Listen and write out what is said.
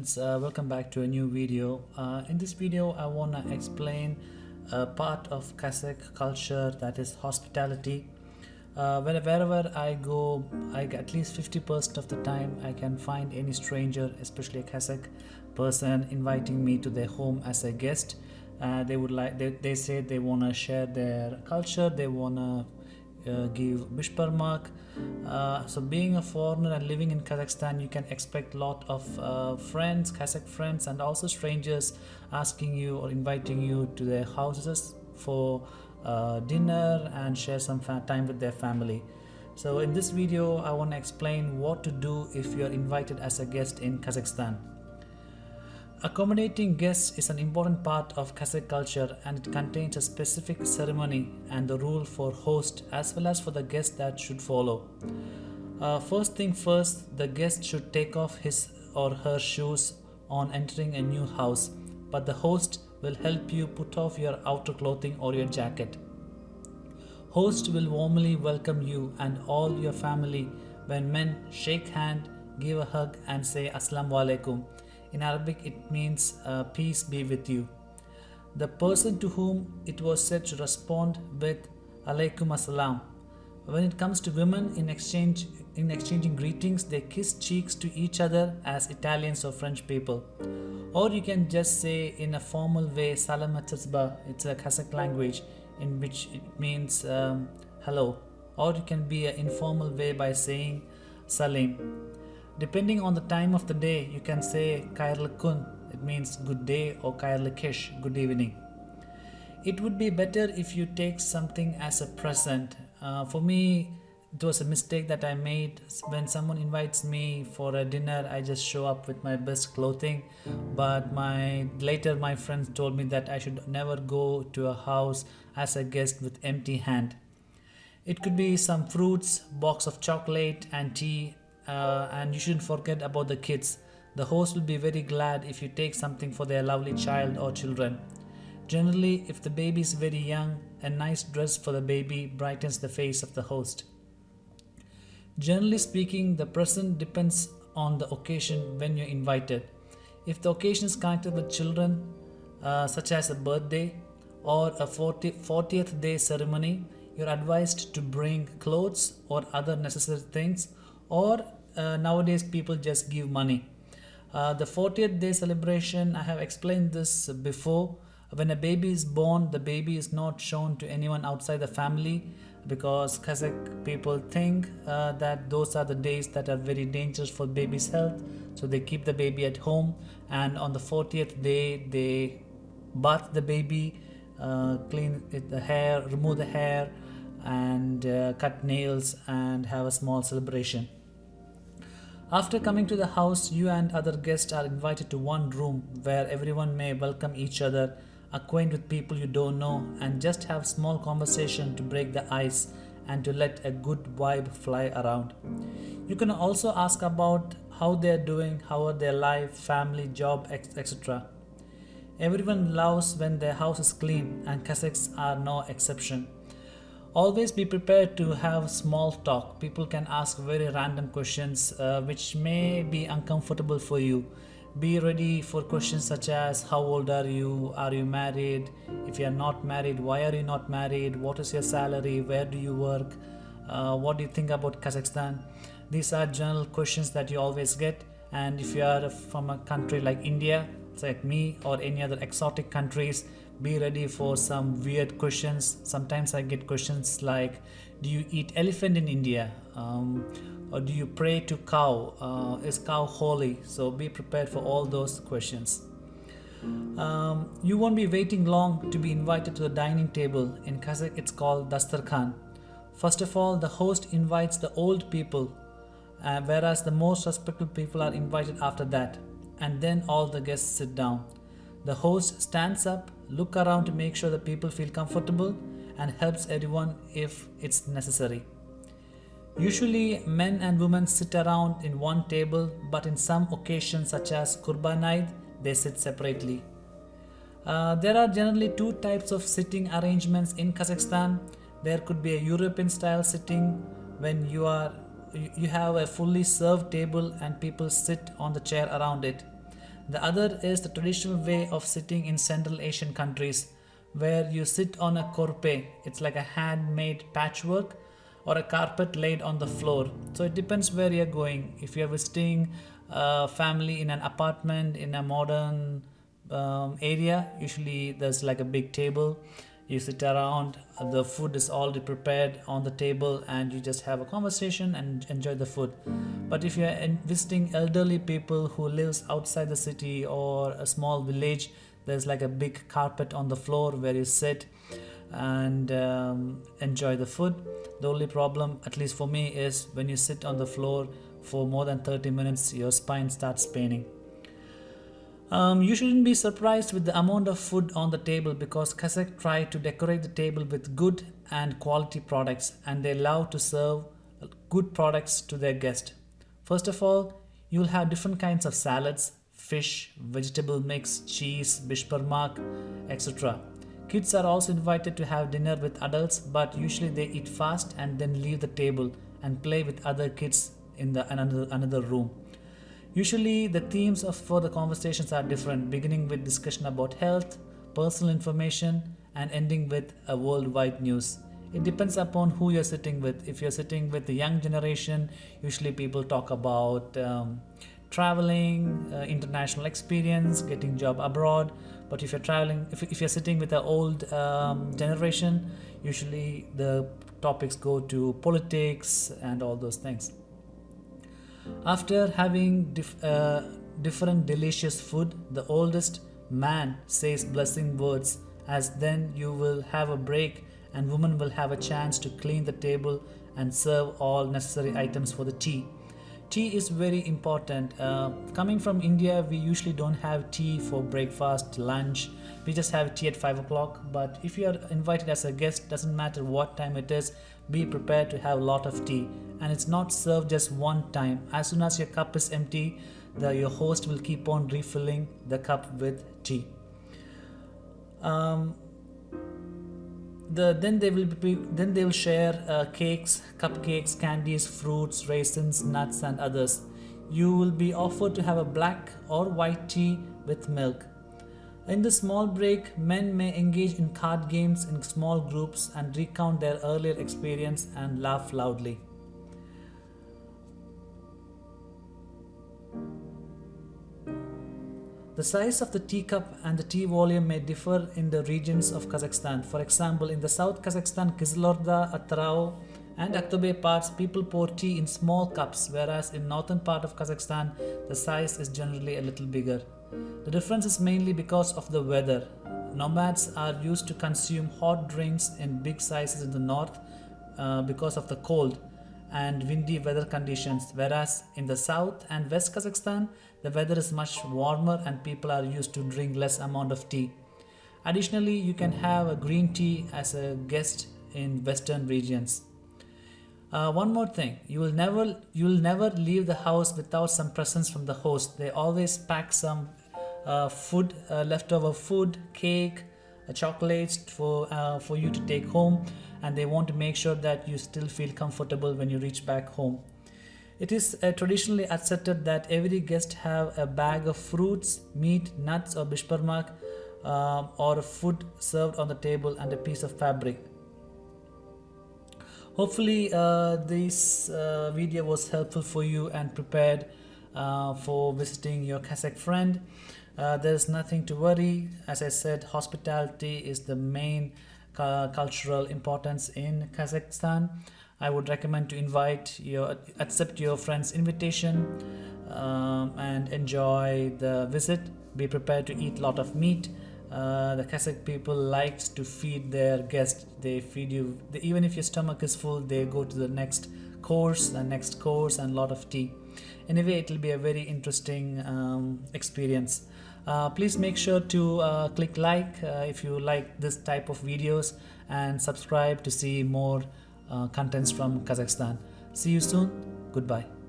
friends uh, welcome back to a new video. Uh, in this video I want to explain a part of Kazakh culture that is hospitality. Uh, wherever I go I at least 50% of the time I can find any stranger especially a Kazakh person inviting me to their home as a guest. Uh, they would like they, they say they want to share their culture they want to uh, give Bishparmak. Uh, so being a foreigner and living in Kazakhstan, you can expect a lot of uh, friends, Kazakh friends, and also strangers asking you or inviting you to their houses for uh, dinner and share some time with their family. So in this video, I want to explain what to do if you are invited as a guest in Kazakhstan. Accommodating guests is an important part of Kazakh culture and it contains a specific ceremony and the rule for host as well as for the guest that should follow. Uh, first thing first, the guest should take off his or her shoes on entering a new house, but the host will help you put off your outer clothing or your jacket. Host will warmly welcome you and all your family when men shake hand, give a hug and say Assalamu alaikum in Arabic, it means uh, peace be with you. The person to whom it was said to respond with alaikum assalam. When it comes to women, in exchange in exchanging greetings, they kiss cheeks to each other as Italians or French people. Or you can just say in a formal way, salam atzba, it's a Kazakh language in which it means um, hello. Or it can be an informal way by saying salim. Depending on the time of the day, you can say Kairl Kun, it means good day, or Kairl Kish, good evening. It would be better if you take something as a present. Uh, for me, it was a mistake that I made when someone invites me for a dinner I just show up with my best clothing but my later my friends told me that I should never go to a house as a guest with empty hand it could be some fruits box of chocolate and tea uh, and you shouldn't forget about the kids. The host will be very glad if you take something for their lovely child or children. Generally, if the baby is very young, a nice dress for the baby brightens the face of the host. Generally speaking, the present depends on the occasion when you're invited. If the occasion is connected with children, uh, such as a birthday or a 40, 40th day ceremony, you're advised to bring clothes or other necessary things or uh, nowadays people just give money. Uh, the 40th day celebration, I have explained this before. When a baby is born, the baby is not shown to anyone outside the family because Kazakh people think uh, that those are the days that are very dangerous for baby's health. So they keep the baby at home and on the 40th day they bath the baby, uh, clean the hair, remove the hair and uh, cut nails and have a small celebration. After coming to the house, you and other guests are invited to one room where everyone may welcome each other, acquaint with people you don't know, and just have small conversation to break the ice and to let a good vibe fly around. You can also ask about how they're doing, how are their life, family, job, etc. Everyone loves when their house is clean and Kazakhs are no exception. Always be prepared to have small talk. People can ask very random questions uh, which may be uncomfortable for you. Be ready for questions such as how old are you? Are you married? If you are not married, why are you not married? What is your salary? Where do you work? Uh, what do you think about Kazakhstan? These are general questions that you always get. And if you are from a country like India, like me or any other exotic countries, be ready for some weird questions. Sometimes i get questions like do you eat elephant in india? Um, or do you pray to cow? Uh, is cow holy? So be prepared for all those questions. Um, you won't be waiting long to be invited to the dining table. In kazakh it's called dastarkhan first of all the host invites the old people uh, whereas the most respectful people are invited after that. And then all the guests sit down the host stands up look around to make sure the people feel comfortable and helps everyone if it's necessary. Usually men and women sit around in one table but in some occasions such as Qurban Eid they sit separately. Uh, there are generally two types of sitting arrangements in Kazakhstan. There could be a European style sitting when you are you have a fully served table and people sit on the chair around it. The other is the traditional way of sitting in Central Asian countries where you sit on a korpe. It's like a handmade patchwork or a carpet laid on the floor. So it depends where you're going. If you're visiting a family in an apartment in a modern um, area, usually there's like a big table. You sit around, the food is already prepared on the table, and you just have a conversation and enjoy the food. But if you're visiting elderly people who lives outside the city or a small village, there's like a big carpet on the floor where you sit and um, enjoy the food. The only problem, at least for me, is when you sit on the floor for more than 30 minutes, your spine starts paining. Um, you shouldn't be surprised with the amount of food on the table because Kazakh try to decorate the table with good and quality products and they love to serve good products to their guest. First of all, you'll have different kinds of salads, fish, vegetable mix, cheese, bishparmak, etc. Kids are also invited to have dinner with adults, but usually they eat fast and then leave the table and play with other kids in the another, another room. Usually the themes of for the conversations are different, beginning with discussion about health, personal information, and ending with a worldwide news. It depends upon who you're sitting with. If you're sitting with the young generation, usually people talk about um, traveling, uh, international experience, getting job abroad. But if you're traveling, if, if you're sitting with the old um, generation, usually the topics go to politics and all those things. After having dif- uh, different delicious food, the oldest man says blessing words, as then you will have a break and woman will have a chance to clean the table and serve all necessary items for the tea. Tea is very important. Uh, coming from india we usually don't have tea for breakfast lunch. We just have tea at 5 o'clock. But if you are invited as a guest doesn't matter what time it is be prepared to have a lot of tea and it's not served just one time. As soon as your cup is empty the, your host will keep on refilling the cup with tea. Um, the then they will be then they will share uh, cakes cupcakes candies fruits raisins nuts and others. You will be offered to have a black or white tea with milk. In the small break men may engage in card games in small groups and recount their earlier experience and laugh loudly The size of the teacup and the tea volume may differ in the regions of Kazakhstan. For example, in the South Kazakhstan, Kyzylorda, Atyrau, and Aktobe parts, people pour tea in small cups, whereas in northern part of Kazakhstan, the size is generally a little bigger. The difference is mainly because of the weather. Nomads are used to consume hot drinks in big sizes in the north uh, because of the cold and windy weather conditions, whereas in the south and west Kazakhstan, the weather is much warmer and people are used to drink less amount of tea. Additionally, you can have a green tea as a guest in western regions. Uh, one more thing, you will never you will never leave the house without some presents from the host. They always pack some uh, food, uh, leftover food, cake, uh, chocolates for uh, for you to take home, and they want to make sure that you still feel comfortable when you reach back home. It is uh, traditionally accepted that every guest have a bag of fruits, meat, nuts or bishparmak uh, or food served on the table and a piece of fabric. Hopefully uh, this uh, video was helpful for you and prepared uh, for visiting your Kazakh friend. Uh, there's nothing to worry. As I said, hospitality is the main cultural importance in Kazakhstan. I would recommend to invite your accept your friend's invitation um, and enjoy the visit. Be prepared to eat a lot of meat. Uh, the Kazakh people likes to feed their guests. They feed you they, even if your stomach is full. They go to the next course, the next course, and a lot of tea. Anyway, it will be a very interesting um, experience. Uh, please make sure to uh, click like uh, if you like this type of videos and subscribe to see more uh, contents from Kazakhstan. See you soon. Goodbye.